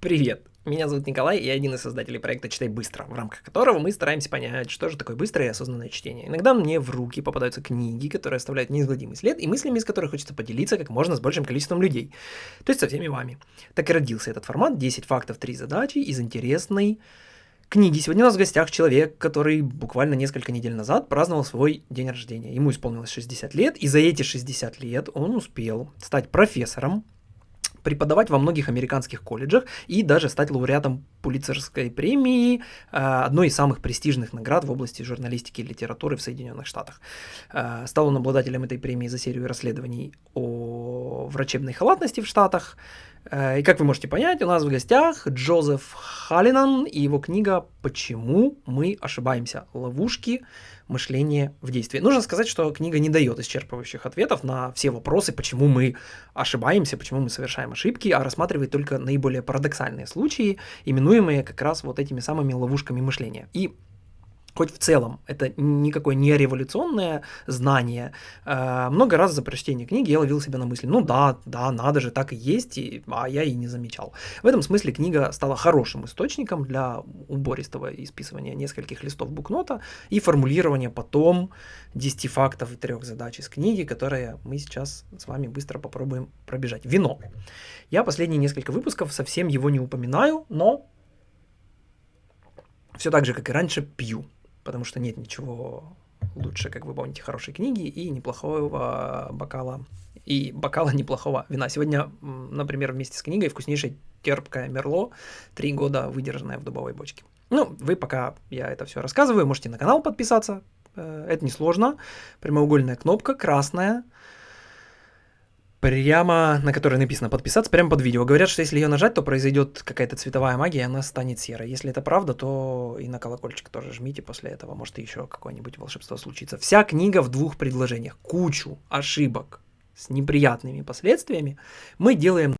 Привет! Меня зовут Николай, я один из создателей проекта «Читай быстро», в рамках которого мы стараемся понять, что же такое быстрое и осознанное чтение. Иногда мне в руки попадаются книги, которые оставляют неизгладимый след, и мыслями из которых хочется поделиться как можно с большим количеством людей, то есть со всеми вами. Так и родился этот формат «10 фактов, 3 задачи» из интересной книги. Сегодня у нас в гостях человек, который буквально несколько недель назад праздновал свой день рождения. Ему исполнилось 60 лет, и за эти 60 лет он успел стать профессором, преподавать во многих американских колледжах и даже стать лауреатом Пулицерской премии, э, одной из самых престижных наград в области журналистики и литературы в Соединенных Штатах. Э, стал он обладателем этой премии за серию расследований о врачебной халатности в Штатах, Э, и как вы можете понять, у нас в гостях Джозеф Халлинан и его книга «Почему мы ошибаемся? Ловушки мышления в действии». Нужно сказать, что книга не дает исчерпывающих ответов на все вопросы, почему мы ошибаемся, почему мы совершаем ошибки, а рассматривает только наиболее парадоксальные случаи, именуемые как раз вот этими самыми ловушками мышления. И хоть в целом это никакое не революционное знание, э, много раз за прочтение книги я ловил себя на мысли, ну да, да, надо же, так и есть, и, а я и не замечал. В этом смысле книга стала хорошим источником для убористого исписывания нескольких листов букнота и формулирования потом 10 фактов и трех задач из книги, которые мы сейчас с вами быстро попробуем пробежать. Вино. Я последние несколько выпусков совсем его не упоминаю, но все так же, как и раньше, пью потому что нет ничего лучше, как вы помните, хорошей книги и неплохого бокала, и бокала неплохого вина. Сегодня, например, вместе с книгой вкуснейшая терпкая Мерло, три года выдержанная в дубовой бочке. Ну, вы пока я это все рассказываю, можете на канал подписаться, э, это несложно. Прямоугольная кнопка, красная, прямо, на которой написано подписаться, прямо под видео. Говорят, что если ее нажать, то произойдет какая-то цветовая магия, и она станет серой. Если это правда, то и на колокольчик тоже жмите после этого, может еще какое-нибудь волшебство случится. Вся книга в двух предложениях. Кучу ошибок с неприятными последствиями мы делаем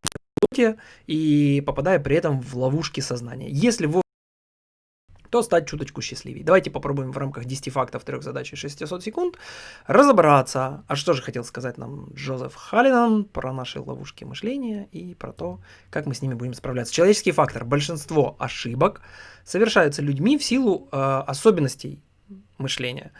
и попадая при этом в ловушки сознания. Если вы то стать чуточку счастливее. Давайте попробуем в рамках 10 фактов, 3 задач и 600 секунд разобраться, а что же хотел сказать нам Джозеф Халлинан про наши ловушки мышления и про то, как мы с ними будем справляться. Человеческий фактор. Большинство ошибок совершаются людьми в силу э, особенностей мышления.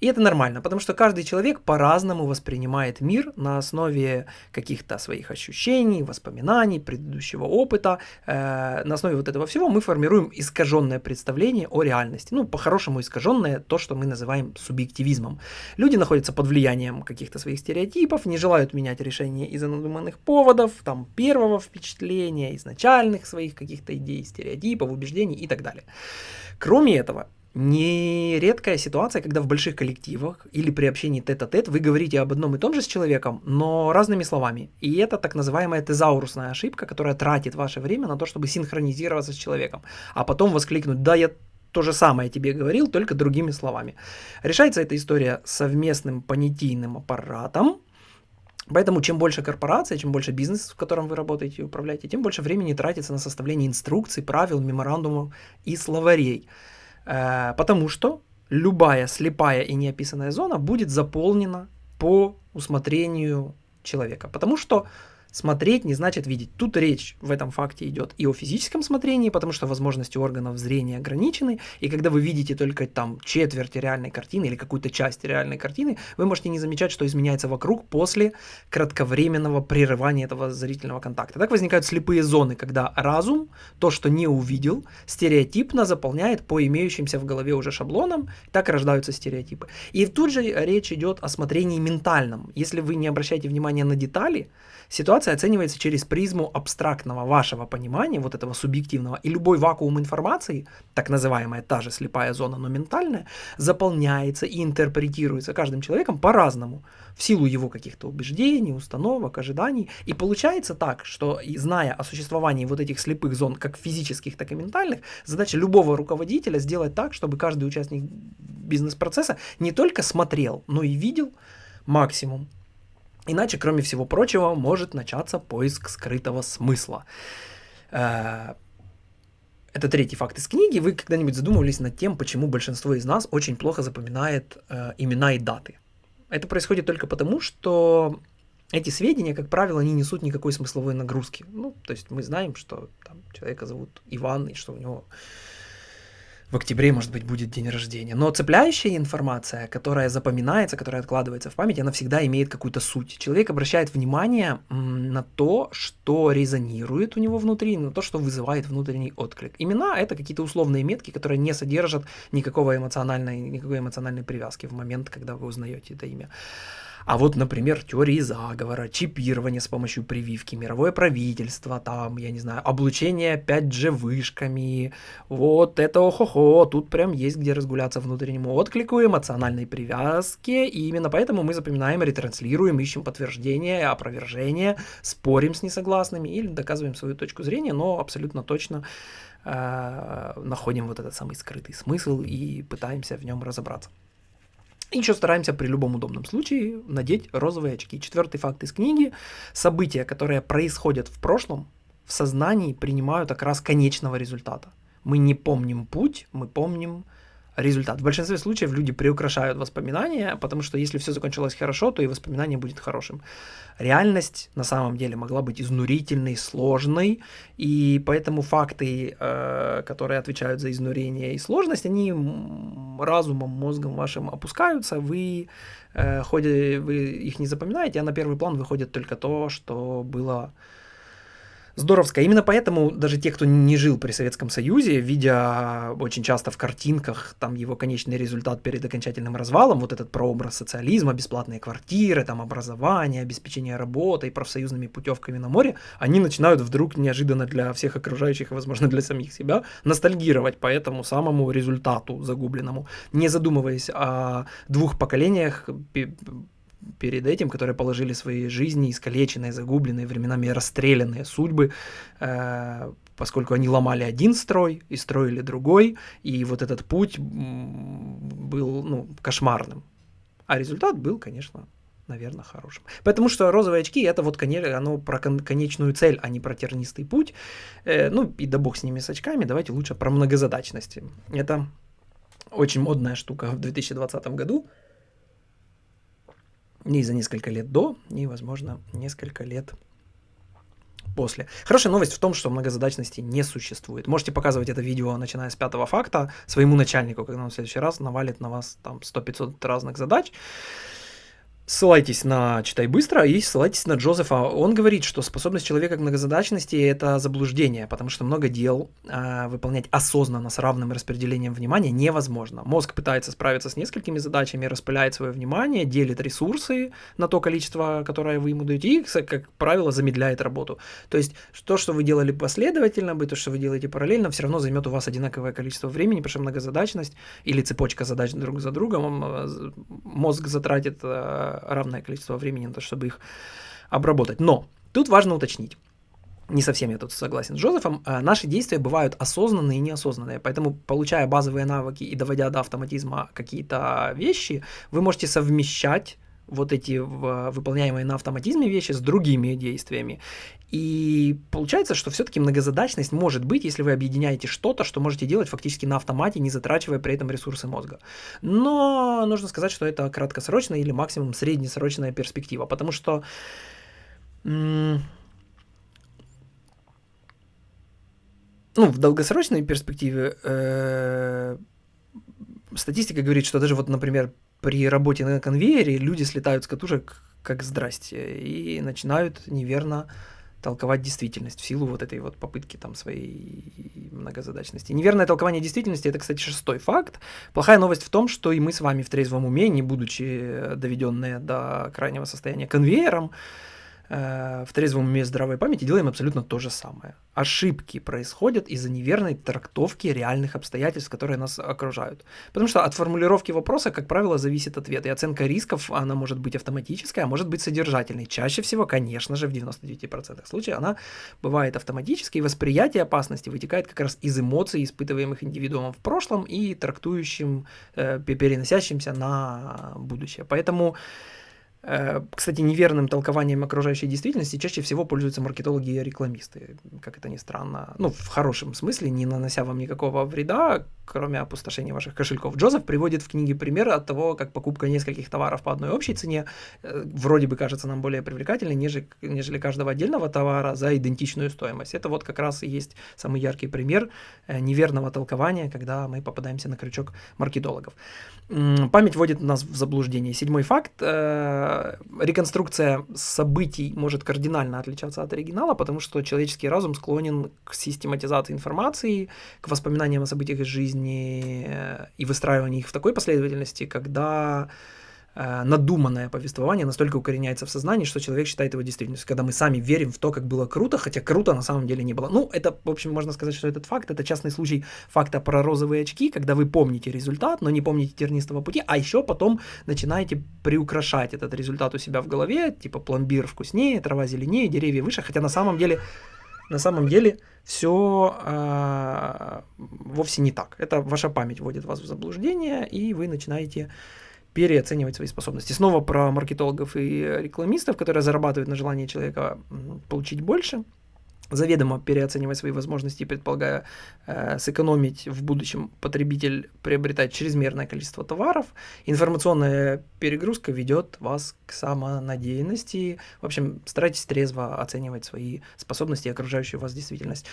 И это нормально, потому что каждый человек по-разному воспринимает мир на основе каких-то своих ощущений, воспоминаний, предыдущего опыта. Э, на основе вот этого всего мы формируем искаженное представление о реальности. Ну, по-хорошему искаженное то, что мы называем субъективизмом. Люди находятся под влиянием каких-то своих стереотипов, не желают менять решения из-за надуманных поводов, там, первого впечатления, изначальных своих каких-то идей, стереотипов, убеждений и так далее. Кроме этого, нередкая ситуация, когда в больших коллективах или при общении тет-а-тет вы говорите об одном и том же с человеком, но разными словами. И это так называемая тезаурусная ошибка, которая тратит ваше время на то, чтобы синхронизироваться с человеком, а потом воскликнуть «да, я то же самое тебе говорил, только другими словами». Решается эта история совместным понятийным аппаратом, Поэтому чем больше корпорация, чем больше бизнес, в котором вы работаете и управляете, тем больше времени тратится на составление инструкций, правил, меморандумов и словарей. Э, потому что любая слепая и неописанная зона будет заполнена по усмотрению человека. Потому что Смотреть не значит видеть. Тут речь в этом факте идет и о физическом смотрении, потому что возможности органов зрения ограничены, и когда вы видите только там четверть реальной картины или какую-то часть реальной картины, вы можете не замечать, что изменяется вокруг после кратковременного прерывания этого зрительного контакта. Так возникают слепые зоны, когда разум, то, что не увидел, стереотипно заполняет по имеющимся в голове уже шаблонам, так рождаются стереотипы. И тут же речь идет о смотрении ментальном. Если вы не обращаете внимания на детали, Ситуация оценивается через призму абстрактного вашего понимания, вот этого субъективного, и любой вакуум информации, так называемая та же слепая зона, но ментальная, заполняется и интерпретируется каждым человеком по-разному, в силу его каких-то убеждений, установок, ожиданий. И получается так, что зная о существовании вот этих слепых зон, как физических, так и ментальных, задача любого руководителя сделать так, чтобы каждый участник бизнес-процесса не только смотрел, но и видел максимум Иначе, кроме всего прочего, может начаться поиск скрытого смысла. Э, это третий факт из книги. Вы когда-нибудь задумывались над тем, почему большинство из нас очень плохо запоминает э, имена и даты? Это происходит только потому, что эти сведения, как правило, не несут никакой смысловой нагрузки. Ну, то есть мы знаем, что там, человека зовут Иван, и что у него в октябре, может быть, будет день рождения. Но цепляющая информация, которая запоминается, которая откладывается в память, она всегда имеет какую-то суть. Человек обращает внимание на то, что резонирует у него внутри, на то, что вызывает внутренний отклик. Имена — это какие-то условные метки, которые не содержат никакого эмоциональной, никакой эмоциональной привязки в момент, когда вы узнаете это имя. А вот, например, теории заговора, чипирование с помощью прививки, мировое правительство, там, я не знаю, облучение 5G вышками, вот это охо-хо, тут прям есть где разгуляться внутреннему отклику, эмоциональной привязке, и именно поэтому мы запоминаем, ретранслируем, ищем подтверждение, опровержение, спорим с несогласными или доказываем свою точку зрения, но абсолютно точно э, находим вот этот самый скрытый смысл и пытаемся в нем разобраться. И еще стараемся при любом удобном случае надеть розовые очки. Четвертый факт из книги. События, которые происходят в прошлом, в сознании принимают окрас конечного результата. Мы не помним путь, мы помним результат. В большинстве случаев люди приукрашают воспоминания, потому что если все закончилось хорошо, то и воспоминание будет хорошим. Реальность на самом деле могла быть изнурительной, сложной, и поэтому факты, э, которые отвечают за изнурение и сложность, они разумом, мозгом вашим опускаются, вы, э, ходе, вы их не запоминаете, а на первый план выходит только то, что было здоровская. Именно поэтому даже те, кто не жил при Советском Союзе, видя очень часто в картинках там его конечный результат перед окончательным развалом, вот этот прообраз социализма, бесплатные квартиры, там образование, обеспечение работой, профсоюзными путевками на море, они начинают вдруг неожиданно для всех окружающих, возможно, для самих себя, ностальгировать по этому самому результату загубленному, не задумываясь о двух поколениях перед этим, которые положили свои жизни, искалеченные, загубленные, временами расстрелянные судьбы, э, поскольку они ломали один строй и строили другой, и вот этот путь был ну, кошмарным. А результат был, конечно, наверное, хорошим. Потому что розовые очки это вот оно про конечную цель, а не про тернистый путь. Э, ну и да бог с ними с очками, давайте лучше про многозадачности. Это очень модная штука в 2020 году и за несколько лет до, и, возможно, несколько лет после. Хорошая новость в том, что многозадачности не существует. Можете показывать это видео, начиная с пятого факта, своему начальнику, когда он в следующий раз навалит на вас там 100-500 разных задач ссылайтесь на «Читай быстро» и ссылайтесь на Джозефа. Он говорит, что способность человека к многозадачности – это заблуждение, потому что много дел э, выполнять осознанно с равным распределением внимания невозможно. Мозг пытается справиться с несколькими задачами, распыляет свое внимание, делит ресурсы на то количество, которое вы ему даете, и, как правило, замедляет работу. То есть то, что вы делали последовательно, то, что вы делаете параллельно, все равно займет у вас одинаковое количество времени, потому что многозадачность или цепочка задач друг за другом, э, мозг затратит э, равное количество времени на то, чтобы их обработать. Но тут важно уточнить. Не совсем я тут согласен с Джозефом. А, наши действия бывают осознанные и неосознанные. Поэтому, получая базовые навыки и доводя до автоматизма какие-то вещи, вы можете совмещать вот эти выполняемые на автоматизме вещи с другими действиями. И получается, что все-таки многозадачность может быть, если вы объединяете что-то, что можете делать фактически на автомате, не затрачивая при этом ресурсы мозга. Но нужно сказать, что это краткосрочная или максимум среднесрочная перспектива, потому что ну, в долгосрочной перспективе э, статистика говорит, что даже вот, например, при работе на конвейере люди слетают с катушек как здрасте и начинают неверно толковать действительность в силу вот этой вот попытки там своей многозадачности. Неверное толкование действительности это, кстати, шестой факт. Плохая новость в том, что и мы с вами в трезвом уме, не будучи доведенные до крайнего состояния конвейером, в трезвом уме здравой памяти делаем абсолютно то же самое. Ошибки происходят из-за неверной трактовки реальных обстоятельств, которые нас окружают. Потому что от формулировки вопроса, как правило, зависит ответ. И оценка рисков, она может быть автоматической, а может быть содержательной. Чаще всего, конечно же, в 99% случаев она бывает автоматической. И восприятие опасности вытекает как раз из эмоций, испытываемых индивидуумом в прошлом и трактующим, э, переносящимся на будущее. Поэтому Э, кстати, неверным толкованием окружающей действительности чаще всего пользуются маркетологи и рекламисты, как это ни странно. Ну, в хорошем смысле, не нанося вам никакого вреда, кроме опустошения ваших кошельков. Джозеф приводит в книге пример от того, как покупка нескольких товаров по одной общей цене э, вроде бы кажется нам более привлекательной, нежели, нежели каждого отдельного товара за идентичную стоимость. Это вот как раз и есть самый яркий пример э, неверного толкования, когда мы попадаемся на крючок маркетологов. Память вводит нас в заблуждение. Седьмой факт. Э, реконструкция событий может кардинально отличаться от оригинала, потому что человеческий разум склонен к систематизации информации, к воспоминаниям о событиях из жизни э, и выстраиванию их в такой последовательности, когда Э, надуманное повествование настолько укореняется в сознании, что человек считает его действительностью, когда мы сами верим в то, как было круто, хотя круто на самом деле не было. Ну, это, в общем, можно сказать, что этот факт, это частный случай факта про розовые очки, когда вы помните результат, но не помните тернистого пути, а еще потом начинаете приукрашать этот результат у себя в голове, типа пломбир вкуснее, трава зеленее, деревья выше, хотя на самом деле на самом деле все э, вовсе не так. Это ваша память вводит вас в заблуждение, и вы начинаете переоценивать свои способности. Снова про маркетологов и рекламистов, которые зарабатывают на желании человека получить больше, заведомо переоценивать свои возможности, предполагая э, сэкономить в будущем потребитель приобретать чрезмерное количество товаров. Информационная перегрузка ведет вас к самонадеянности. В общем, старайтесь трезво оценивать свои способности и окружающую вас действительность.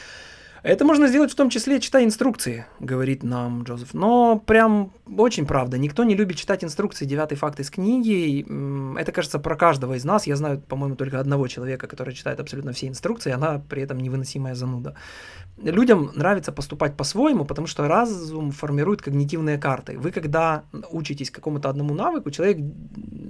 Это можно сделать в том числе, читая инструкции, говорит нам Джозеф. Но прям очень правда, никто не любит читать инструкции, девятый факт из книги. Это, кажется, про каждого из нас. Я знаю, по-моему, только одного человека, который читает абсолютно все инструкции, она при этом невыносимая зануда. Людям нравится поступать по-своему, потому что разум формирует когнитивные карты. Вы, когда учитесь какому-то одному навыку, человек,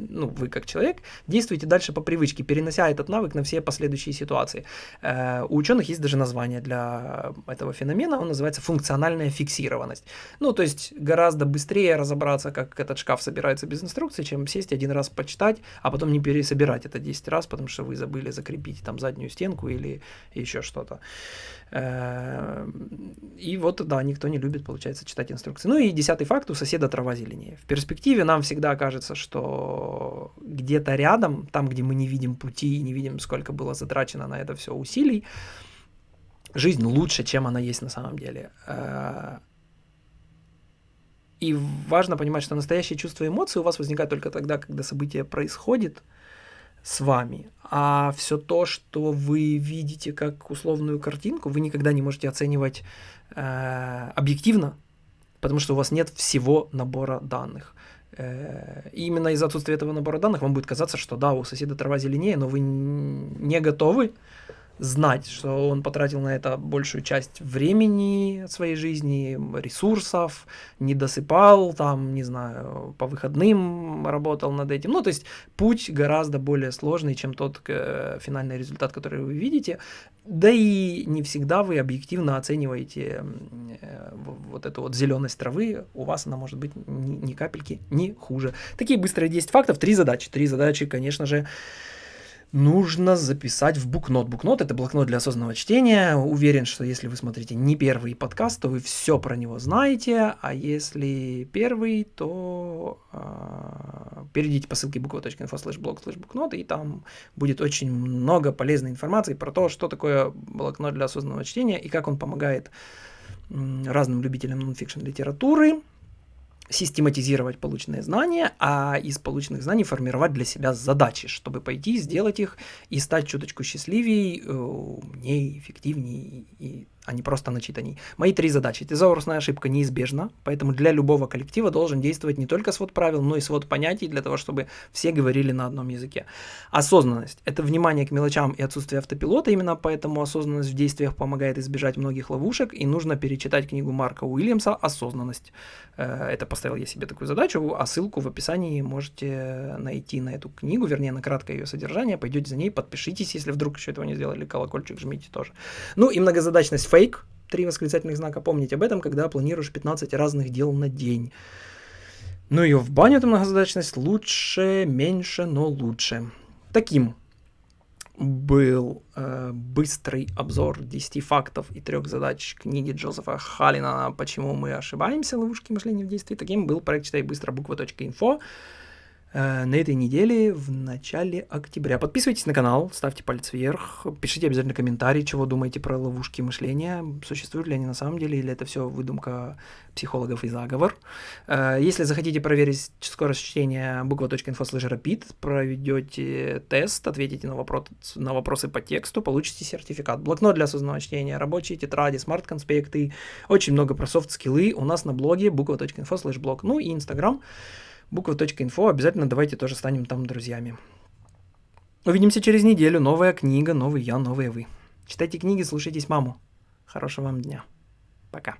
ну, вы как человек, действуете дальше по привычке, перенося этот навык на все последующие ситуации. Э, у ученых есть даже название для этого феномена, он называется функциональная фиксированность. Ну, то есть гораздо быстрее разобраться, как этот шкаф собирается без инструкции, чем сесть один раз почитать, а потом не пересобирать это 10 раз, потому что вы забыли закрепить там заднюю стенку или еще что-то. Э, и вот, да, никто не любит, получается, читать инструкции. Ну и десятый факт, у соседа трава зеленее. В перспективе нам всегда кажется, что где-то рядом, там, где мы не видим пути и не видим, сколько было затрачено на это все усилий, жизнь лучше, чем она есть на самом деле. Э, и важно понимать, что настоящие чувства и эмоции у вас возникают только тогда, когда событие происходит с вами, а все то, что вы видите как условную картинку, вы никогда не можете оценивать э, объективно, потому что у вас нет всего набора данных. Э, и именно из-за отсутствия этого набора данных вам будет казаться, что да, у соседа трава зеленее, но вы не готовы знать, что он потратил на это большую часть времени своей жизни, ресурсов, не досыпал, там, не знаю, по выходным работал над этим. Ну, то есть путь гораздо более сложный, чем тот э, финальный результат, который вы видите. Да и не всегда вы объективно оцениваете э, вот эту вот зеленость травы, у вас она может быть ни, ни капельки не хуже. Такие быстрые 10 фактов, три задачи. Три задачи, конечно же, нужно записать в букнот. Букнот это блокнот для осознанного чтения. Уверен, что если вы смотрите не первый подкаст, то вы все про него знаете, а если первый, то э, перейдите по ссылке буква.info slash blog slash букнот, и там будет очень много полезной информации про то, что такое блокнот для осознанного чтения и как он помогает разным любителям нонфикшн литературы, систематизировать полученные знания, а из полученных знаний формировать для себя задачи, чтобы пойти, сделать их и стать чуточку счастливее, э, умнее, эффективнее и а не просто начитаний. Мои три задачи. Тезаурусная ошибка неизбежна, поэтому для любого коллектива должен действовать не только свод правил, но и свод понятий для того, чтобы все говорили на одном языке. Осознанность – это внимание к мелочам и отсутствие автопилота, именно поэтому осознанность в действиях помогает избежать многих ловушек, и нужно перечитать книгу Марка Уильямса «Осознанность». Э, это поставил я себе такую задачу, а ссылку в описании можете найти на эту книгу, вернее, на краткое ее содержание, пойдете за ней, подпишитесь, если вдруг еще этого не сделали, колокольчик жмите тоже. Ну и многозадачность фейк, три восклицательных знака, помнить об этом, когда планируешь 15 разных дел на день. Ну и в баню эту многозадачность лучше, меньше, но лучше. Таким был э, быстрый обзор 10 фактов и трех задач книги Джозефа Халина «Почему мы ошибаемся. Ловушки мышления в действии». Таким был проект «Читай быстро. Буква.инфо». э, на этой неделе в начале октября. Подписывайтесь на канал, ставьте палец вверх, пишите обязательно комментарии, чего думаете про ловушки мышления, существуют ли они на самом деле, или это все выдумка психологов и заговор. Э, если захотите проверить скорость чтения буква.инфо rapid, проведете тест, ответите на, вопрос, на вопросы по тексту, получите сертификат. Блокнот для осознанного чтения, рабочие тетради, смарт-конспекты, очень много про софт-скиллы у нас на блоге буква.инфо слэш блог, ну и инстаграм буква.инфо. Обязательно давайте тоже станем там друзьями. Увидимся через неделю. Новая книга, новый я, новые вы. Читайте книги, слушайтесь маму. Хорошего вам дня. Пока.